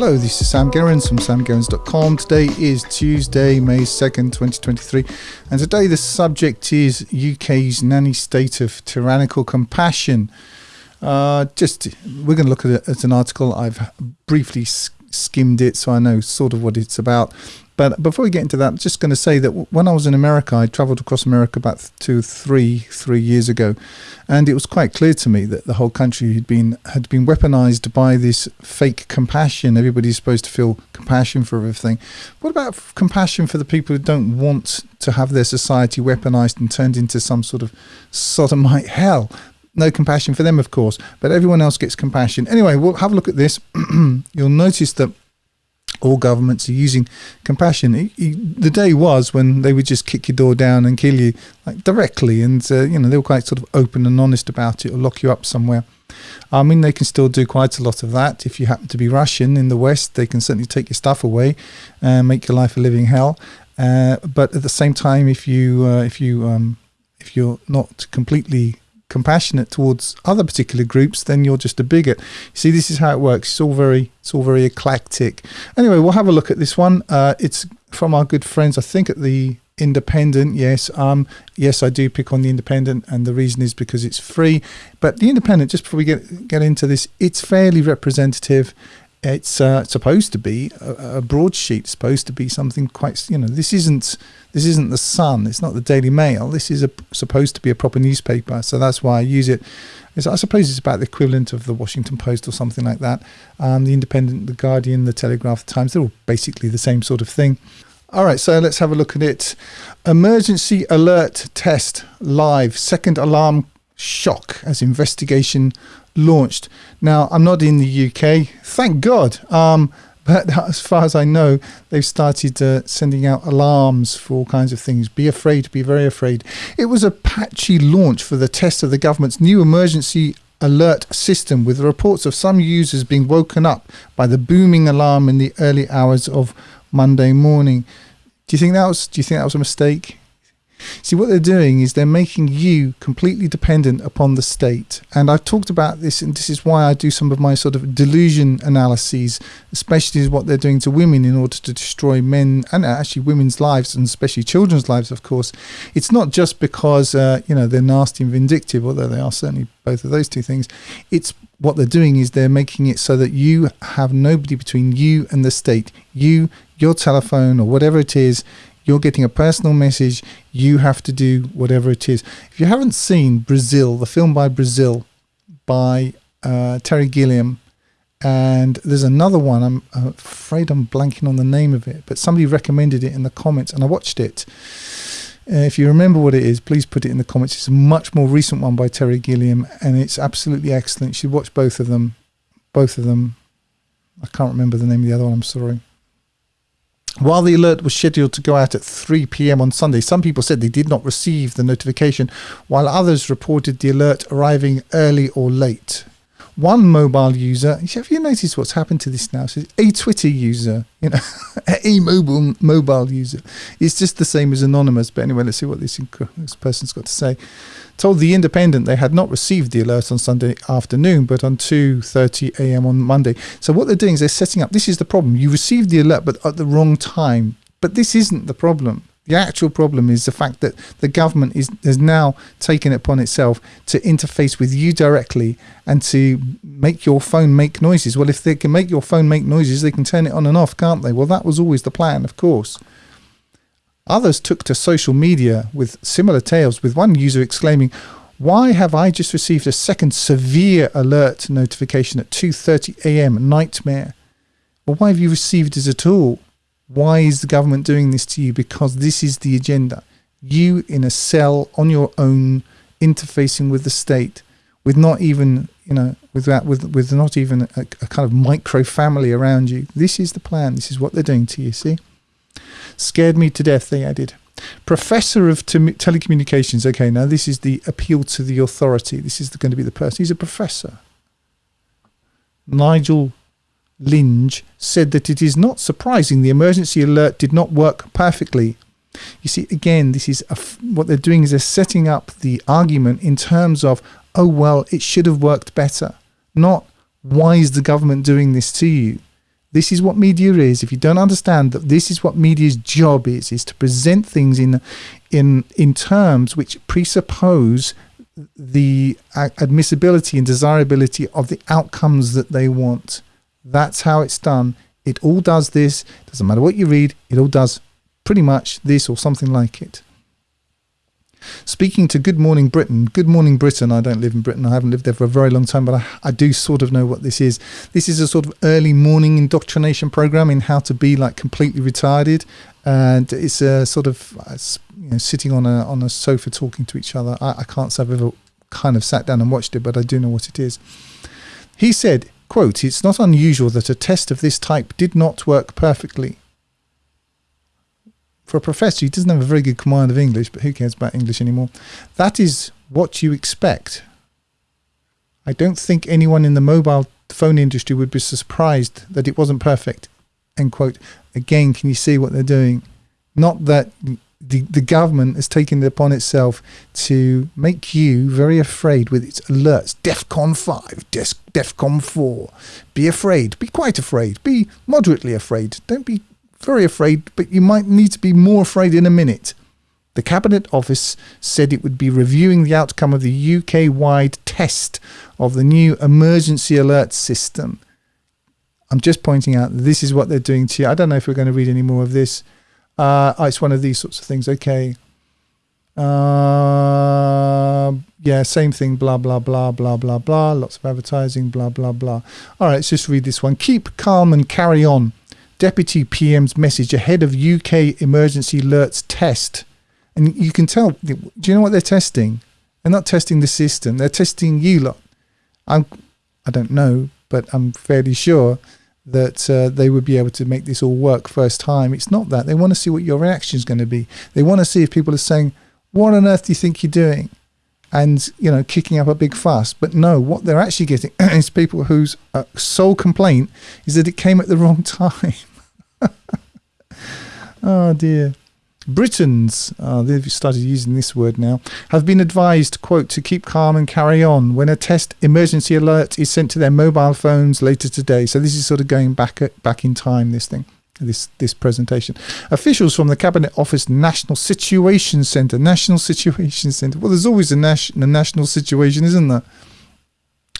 Hello, this is Sam Gerrans from samgerrans.com. Today is Tuesday, May 2nd, 2023, and today the subject is UK's nanny state of tyrannical compassion. Uh, just we're going to look at it as an article. I've briefly skimmed it, so I know sort of what it's about. But before we get into that, I'm just going to say that when I was in America, I travelled across America about two, three, three years ago, and it was quite clear to me that the whole country had been had been weaponized by this fake compassion. Everybody's supposed to feel compassion for everything. What about compassion for the people who don't want to have their society weaponized and turned into some sort of sodomite hell? no compassion for them, of course, but everyone else gets compassion. Anyway, we'll have a look at this. You'll notice that all governments are using compassion. the day was when they would just kick your door down and kill you like directly, and uh, you know they were quite sort of open and honest about it, or lock you up somewhere. I mean, they can still do quite a lot of that. If you happen to be Russian in the West, they can certainly take your stuff away and make your life a living hell. Uh, but at the same time, if you uh, if you um, if you're not completely compassionate towards other particular groups, then you're just a bigot. See, this is how it works. It's all very, it's all very eclectic. Anyway, we'll have a look at this one. Uh, it's from our good friends, I think, at the Independent. Yes, um, yes, I do pick on the Independent, and the reason is because it's free. But the Independent, just before we get get into this, it's fairly representative it's uh, supposed to be a, a, broadsheet supposed to be something quite you know this isn't this isn't the sun it's not the daily mail this is a, supposed to be a proper newspaper so that's why i use it. It's, i suppose it's about the equivalent of the washington post or something like that um, the independent the guardian the telegraph the times they're all basically the same sort of thing. All right so let's have a look at it. Emergency alert test live second alarm shock as investigation launched. Now, I'm not in the UK, thank God. Um, but as far as I know, they've started uh, sending out alarms for all kinds of things. Be afraid, be very afraid. It was a patchy launch for the test of the government's new emergency alert system with reports of some users being woken up by the booming alarm in the early hours of Monday morning. Do you think that was do you think that was a mistake? See, what they're doing is they're making you completely dependent upon the state. And I've talked about this, and this is why I do some of my sort of delusion analyses, especially what they're doing to women in order to destroy men and actually women's lives, and especially children's lives, of course. It's not just because, uh, you know, they're nasty and vindictive, although they are certainly both of those two things. It's what they're doing is they're making it so that you have nobody between you and the state. You, your telephone, or whatever it is, you're getting a personal message. You have to do whatever it is. If you haven't seen Brazil, the film by Brazil by uh, Terry Gilliam, and there's another one. I'm afraid I'm blanking on the name of it, but somebody recommended it in the comments, and I watched it. Uh, if you remember what it is, please put it in the comments. It's a much more recent one by Terry Gilliam, and it's absolutely excellent. You should watch both of them. Both of them. I can't remember the name of the other one. I'm sorry. While the alert was scheduled to go out at 3 p.m. on Sunday, some people said they did not receive the notification, while others reported the alert arriving early or late. One mobile user, have you noticed what's happened to this now? So a Twitter user, you know, a mobile mobile user. It's just the same as anonymous. But anyway, let's see what this, this person's got to say told the Independent they had not received the alert on Sunday afternoon, but on 2:30 a.m. on Monday. So what they're doing is they're setting up. This is the problem. You received the alert, but at the wrong time. But this isn't the problem. The actual problem is the fact that the government is has now taken it upon itself to interface with you directly and to make your phone make noises. Well, if they can make your phone make noises, they can turn it on and off, can't they? Well, that was always the plan, of course. Others took to social media with similar tales, with one user exclaiming, why have I just received a second severe alert notification at 2.30 a.m. Nightmare. Well, why have you received it at all? Why is the government doing this to you? Because this is the agenda. You in a cell on your own, interfacing with the state, with not even, you know, with that, with with not even a, a kind of micro family around you. This is the plan. This is what they're doing to you. See. Scared me to death, they added. Professor of telecommunications. Okay, now this is the appeal to the authority. This is going to be the person. He's a professor. Nigel Linge said that it is not surprising the emergency alert did not work perfectly. You see, again, this is what they're doing is they're setting up the argument in terms of, oh well, it should have worked better, not why is the government doing this to you? This is what media is. If you don't understand that this is what media's job is, is to present things in in in terms which presuppose the uh, admissibility and desirability of the outcomes that they want. That's how it's done. It all does this. Doesn't matter what you read, it all does pretty much this or something like it. Speaking to Good Morning Britain, Good Morning Britain, I don't live in Britain, I haven't lived there for a very long time, but I, I do sort of know what this is. This is a sort of early morning indoctrination program in how to be like completely retarded. And it's a sort of uh, you know, sitting on a on a sofa talking to each other. I, I can't say I've ever kind of sat down and watched it, but I do know what it is. He said, quote, it's not unusual that a test of this type did not work perfectly for a professor, he doesn't have a very good command of English, but who cares about English anymore? That is what you expect. I don't think anyone in the mobile phone industry would be surprised that it wasn't perfect. End quote. Again, can you see what they're doing? Not that the, the government has taken it upon itself to make you very afraid with its alerts. DEFCON 5, Def, DEFCON 4. Be afraid. Be quite afraid. Be moderately afraid. Don't be very afraid, but you might need to be more afraid in a minute. The Cabinet Office said it would be reviewing the outcome of the UK wide test of the new emergency alert system. I'm just pointing out this is what they're doing to you. I don't know if we're going to read any more of this. Uh, it's one of these sorts of things. Okay. Uh, yeah, same thing. Blah, blah, blah, blah, blah, blah. Lots of advertising. Blah, blah, blah. All right, let's just read this one. Keep calm and carry on. Deputy PM's message ahead of UK emergency alerts test. And you can tell, do you know what they're testing? They're not testing the system, they're testing you lot. I'm, I don't know, but I'm fairly sure that uh, they would be able to make this all work first time. It's not that. They want to see what your reaction is going to be. They want to see if people are saying, What on earth do you think you're doing? And, you know, kicking up a big fuss. But no, what they're actually getting is people whose uh, sole complaint is that it came at the wrong time. oh dear. Britons, uh, they've started using this word now, have been advised, quote, to keep calm and carry on when a test emergency alert is sent to their mobile phones later today. So this is sort of going back at, back in time, this thing, this this presentation. Officials from the Cabinet Office National Situation Centre, National Situation Centre. Well, there's always a, nas- a national situation, isn't there?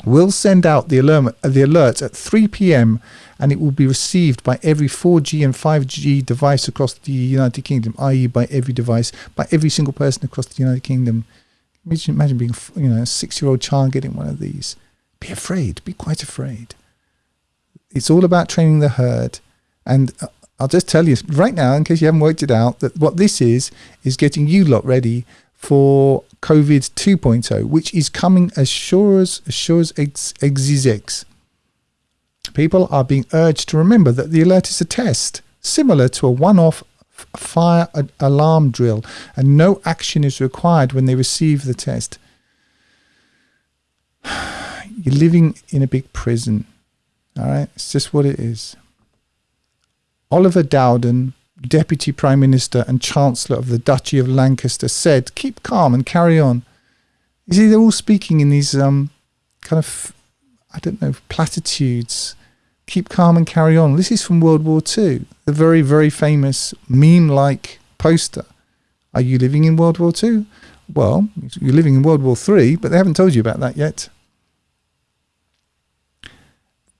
Will send out the alert, the alert at 3 p.m and it will be received by every 4G and 5G device across the United Kingdom, i.e., by every device, by every single person across the United Kingdom. Imagine, imagine being, you know, a six-year-old child getting one of these. Be afraid. Be quite afraid. It's all about training the herd, and uh, I'll just tell you right now, in case you haven't worked it out, that what this is is getting you lot ready for COVID 2.0, which is coming as sure as, as sure as eggs, eggs. People are being urged to remember that the alert is a test, similar to a one off fire alarm drill, and no action is required when they receive the test. You're living in a big prison. All right, it's just what it is. Oliver Dowden, Deputy Prime Minister and Chancellor of the Duchy of Lancaster, said, "Keep calm and carry on." You see, they're all speaking in these um, kind of, I don't know, platitudes keep calm and carry on. This is from World War II, the very, very famous meme like poster. Are you living in World War II? Well, you're living in World War III, but they haven't told you about that yet.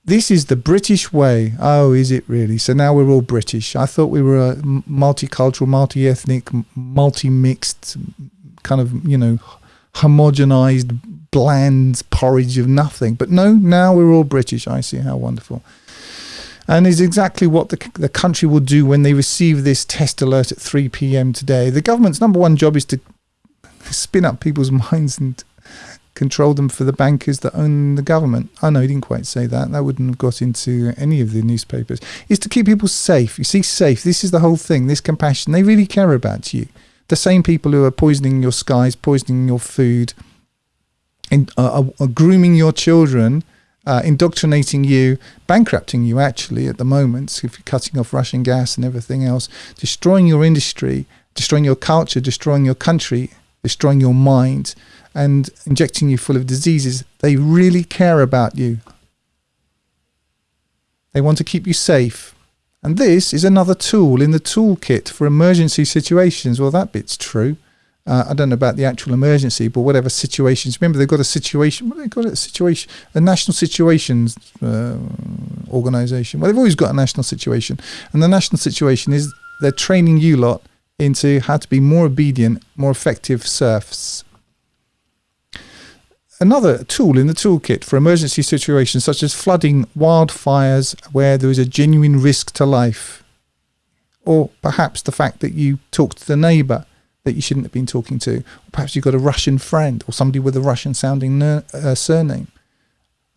This is the British way. Oh, is it really? So now we're all British. I thought we were a multicultural, multi ethnic, multi mixed, kind of, you know, homogenized, bland porridge of nothing. But no, now we're all British. I see how wonderful and is exactly what the, the country will do when they receive this test alert at 3 p.m. today. The government's number one job is to spin up people's minds and control them for the bankers that own the government. I know he didn't quite say that. That wouldn't have got into any of the newspapers. Is to keep people safe. You see, safe. This is the whole thing. This compassion. They really care about you. The same people who are poisoning your skies, poisoning your food, and are, are grooming your children uh, indoctrinating you, bankrupting you actually at the moment, if you're cutting off Russian gas and everything else, destroying your industry, destroying your culture, destroying your country, destroying your mind, and injecting you full of diseases. They really care about you. They want to keep you safe. And this is another tool in the toolkit for emergency situations. Well, that bit's true. Uh, I don't know about the actual emergency, but whatever situations. Remember, they've got a situation. What do they got? A situation, a national situations uh, organization. Well, they've always got a national situation, and the national situation is they're training you lot into how to be more obedient, more effective serfs. Another tool in the toolkit for emergency situations such as flooding, wildfires, where there is a genuine risk to life, or perhaps the fact that you talk to the neighbour that you shouldn't have been talking to, or perhaps you've got a Russian friend or somebody with a Russian sounding uh, surname.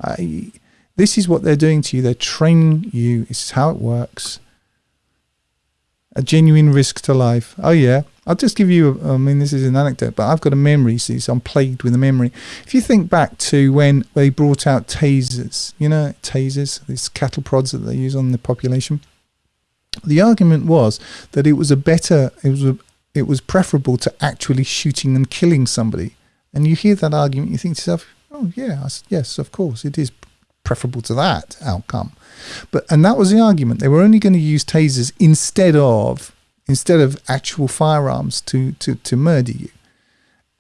I, this is what they're doing to you. They're training you. This is how it works. A genuine risk to life. Oh, yeah. I'll just give you, a, I mean, this is an anecdote, but I've got a memory, see, so I'm plagued with a memory. If you think back to when they brought out tasers, you know, tasers, these cattle prods that they use on the population, the argument was that it was a better, it was a, it was preferable to actually shooting and killing somebody. And you hear that argument, you think to yourself, oh, yeah, yes, of course, it is preferable to that outcome. But and that was the argument. They were only going to use tasers instead of instead of actual firearms to, to, to murder you.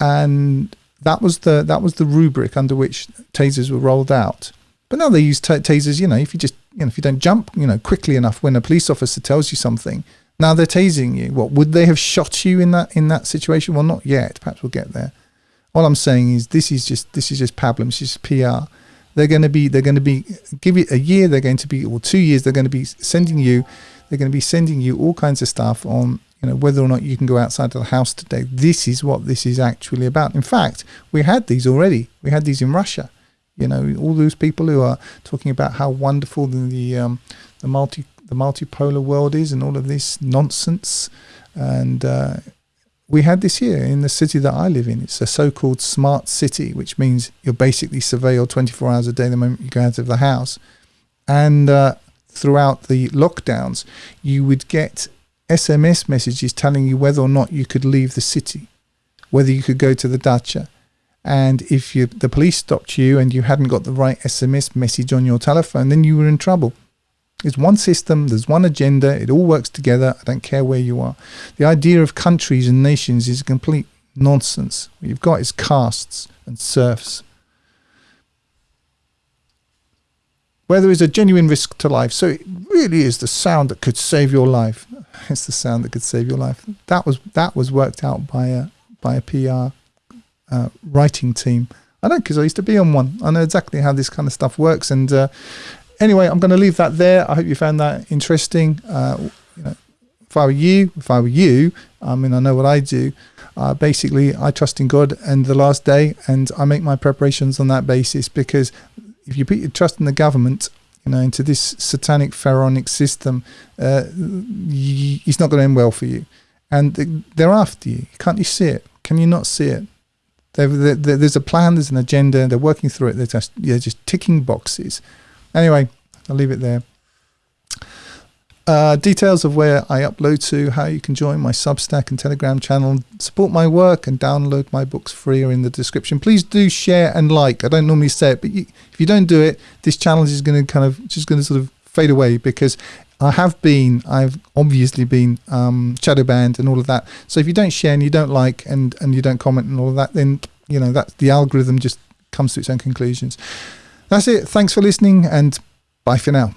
And that was the that was the rubric under which tasers were rolled out. But now they use t- tasers. You know, if you just you know if you don't jump you know quickly enough when a police officer tells you something, now they're tasing you. What would they have shot you in that in that situation? Well, not yet. Perhaps we'll get there. All I'm saying is this is just this is just pablum. This is PR. They're going to be they're going to be give it a year. They're going to be or two years. They're going to be sending you they're going to be sending you all kinds of stuff on you know whether or not you can go outside of the house today. This is what this is actually about. In fact, we had these already. We had these in Russia. You know, all those people who are talking about how wonderful the um, the multi the multipolar world is and all of this nonsense. And uh, we had this here in the city that I live in. It's a so-called smart city, which means you're basically surveilled 24 hours a day the moment you go out of the house. And uh, throughout the lockdowns, you would get SMS messages telling you whether or not you could leave the city, whether you could go to the dacha. And if you, the police stopped you and you hadn't got the right SMS message on your telephone, then you were in trouble. There's one system, there's one agenda, it all works together. I don't care where you are. The idea of countries and nations is complete nonsense. What you've got is castes and serfs where there is a genuine risk to life. So it really is the sound that could save your life. It's the sound that could save your life. That was that was worked out by a by a PR uh, writing team. I know because I used to be on one. I know exactly how this kind of stuff works. And uh, anyway, I'm going to leave that there. I hope you found that interesting. Uh, you know, if I were you, if I were you, I mean, I know what I do. Uh, basically, I trust in God and the last day, and I make my preparations on that basis because if you put your trust in the government, you know, into this satanic pharaonic system, uh, it's not going to end well for you. And they're after you. Can't you see it? Can you not see it? They're, they're, there's a plan, there's an agenda, they're working through it. They're just, they're just ticking boxes. Anyway, I'll leave it there. Uh, details of where I upload to, how you can join my Substack and Telegram channel, support my work, and download my books free are in the description. Please do share and like. I don't normally say it, but you, if you don't do it, this challenge is going to kind of just going to sort of fade away because I have been, I've obviously been um, shadow banned and all of that. So if you don't share and you don't like and and you don't comment and all of that, then you know that the algorithm just comes to its own conclusions. That's it. Thanks for listening and bye for now.